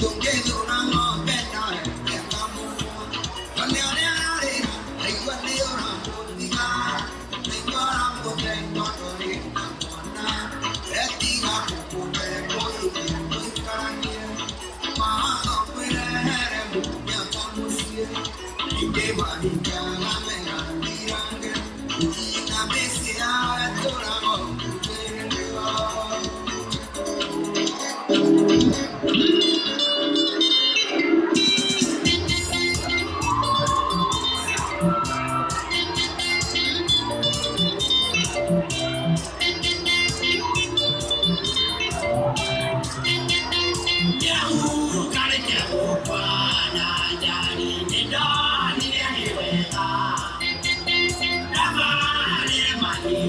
Yo llego now.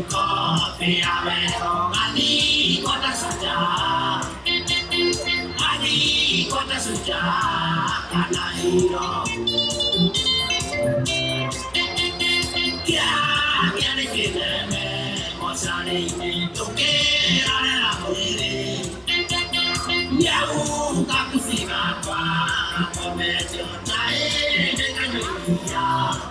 coffee, avero, ali, quota suja, ali, quota suja, canairo. Kya, kya ne kide me, mosani, tuke, rare la muere. Yau, kakusi, kakwa, kome, jotai, kanyuya.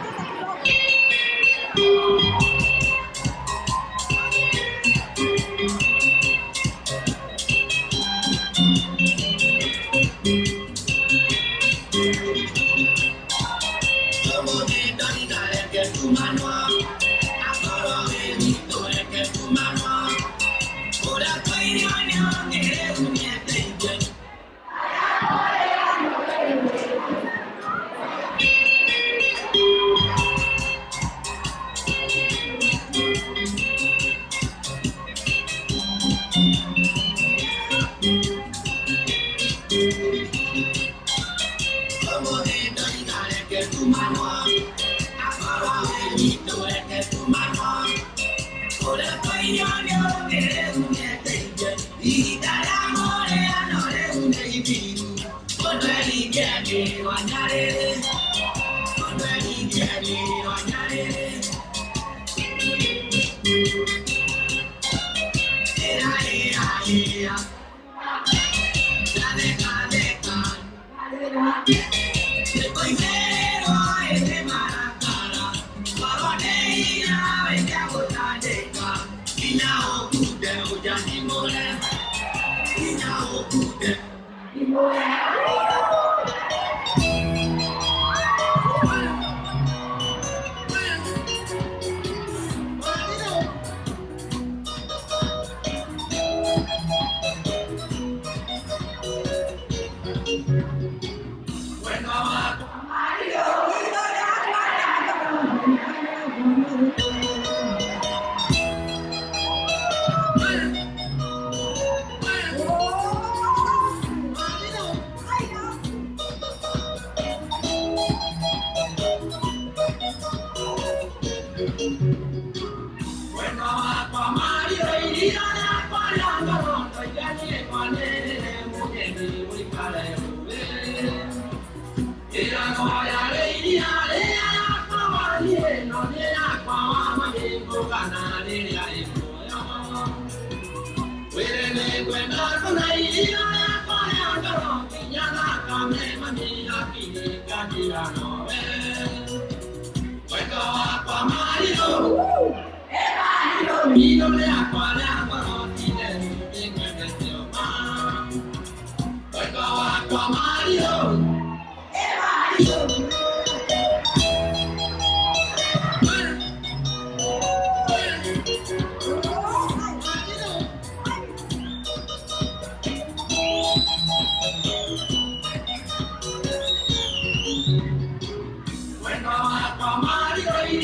Música que le une peña y cada morena no le une y pido por tu eligia que lo añadiré Woo! Everybody, you know me,